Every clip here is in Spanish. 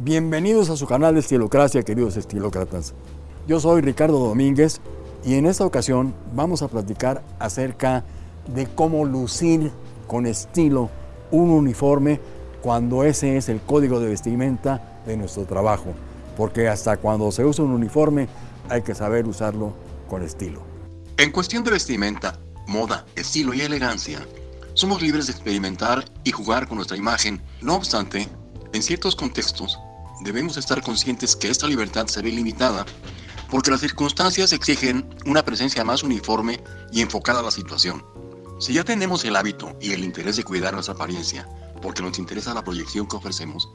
Bienvenidos a su canal de Estilocracia, queridos estilócratas. Yo soy Ricardo Domínguez y en esta ocasión vamos a platicar acerca de cómo lucir con estilo un uniforme cuando ese es el código de vestimenta de nuestro trabajo. Porque hasta cuando se usa un uniforme hay que saber usarlo con estilo. En cuestión de vestimenta, moda, estilo y elegancia, somos libres de experimentar y jugar con nuestra imagen. No obstante, en ciertos contextos, debemos estar conscientes que esta libertad se ve limitada porque las circunstancias exigen una presencia más uniforme y enfocada a la situación. Si ya tenemos el hábito y el interés de cuidar nuestra apariencia, porque nos interesa la proyección que ofrecemos,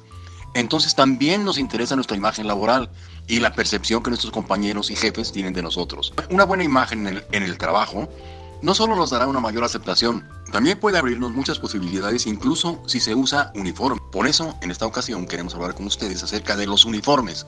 entonces también nos interesa nuestra imagen laboral y la percepción que nuestros compañeros y jefes tienen de nosotros. Una buena imagen en el, en el trabajo no solo nos dará una mayor aceptación, también puede abrirnos muchas posibilidades incluso si se usa uniforme. Por eso, en esta ocasión queremos hablar con ustedes acerca de los uniformes.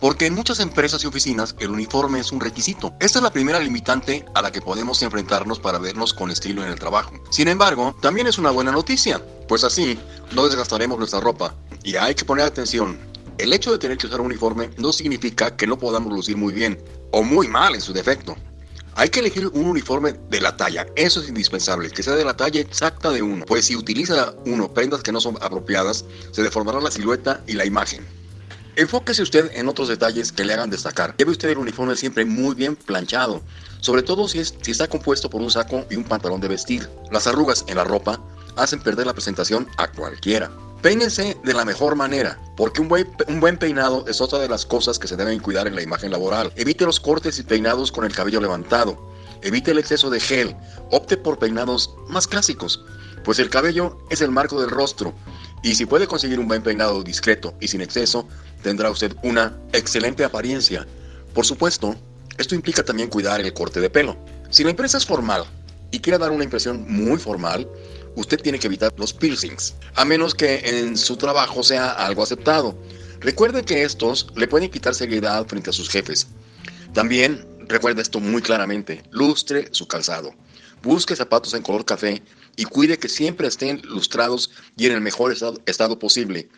Porque en muchas empresas y oficinas el uniforme es un requisito. Esta es la primera limitante a la que podemos enfrentarnos para vernos con estilo en el trabajo. Sin embargo, también es una buena noticia, pues así no desgastaremos nuestra ropa. Y hay que poner atención, el hecho de tener que usar un uniforme no significa que no podamos lucir muy bien o muy mal en su defecto. Hay que elegir un uniforme de la talla, eso es indispensable, que sea de la talla exacta de uno, pues si utiliza uno prendas que no son apropiadas, se deformará la silueta y la imagen. Enfóquese usted en otros detalles que le hagan destacar. Lleve usted el uniforme siempre muy bien planchado, sobre todo si, es, si está compuesto por un saco y un pantalón de vestir. Las arrugas en la ropa hacen perder la presentación a cualquiera. Peínense de la mejor manera, porque un buen, un buen, peinado es otra de las cosas que se deben cuidar en la imagen laboral. Evite los cortes y peinados con el cabello levantado. Evite el exceso de gel. Opte por peinados más clásicos, pues el cabello es el marco del rostro. Y si puede conseguir un buen peinado discreto y sin exceso, tendrá usted una excelente apariencia. Por supuesto, esto implica también cuidar el corte de pelo. Si la empresa es formal y quiere dar una impresión muy formal, usted tiene que evitar los piercings, a menos que en su trabajo sea algo aceptado. Recuerde que estos le pueden quitar seguridad frente a sus jefes. También recuerde esto muy claramente, lustre su calzado. Busque zapatos en color café y cuide que siempre estén lustrados y en el mejor estado posible.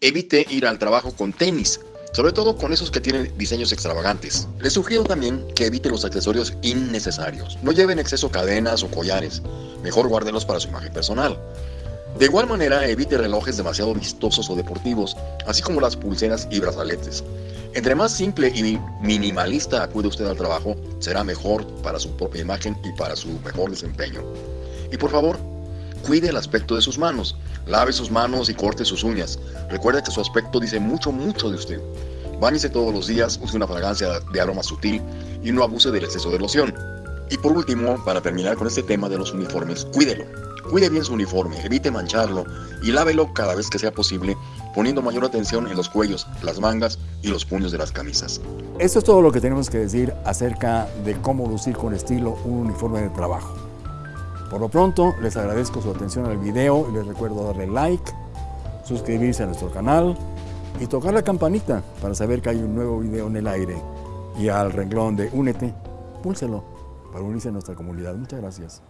Evite ir al trabajo con tenis, sobre todo con esos que tienen diseños extravagantes. Les sugiero también que evite los accesorios innecesarios. No lleven exceso cadenas o collares, mejor guárdenlos para su imagen personal. De igual manera, evite relojes demasiado vistosos o deportivos, así como las pulseras y brazaletes. Entre más simple y minimalista acude usted al trabajo, será mejor para su propia imagen y para su mejor desempeño. Y por favor, cuide el aspecto de sus manos. Lave sus manos y corte sus uñas. Recuerde que su aspecto dice mucho, mucho de usted. Báñese todos los días, use una fragancia de aroma sutil y no abuse del exceso de loción. Y por último, para terminar con este tema de los uniformes, cuídelo. Cuide bien su uniforme, evite mancharlo y lávelo cada vez que sea posible, poniendo mayor atención en los cuellos, las mangas y los puños de las camisas. Esto es todo lo que tenemos que decir acerca de cómo lucir con estilo un uniforme de trabajo. Por lo pronto, les agradezco su atención al video y les recuerdo darle like, suscribirse a nuestro canal y tocar la campanita para saber que hay un nuevo video en el aire. Y al renglón de Únete, púlselo para unirse a nuestra comunidad. Muchas gracias.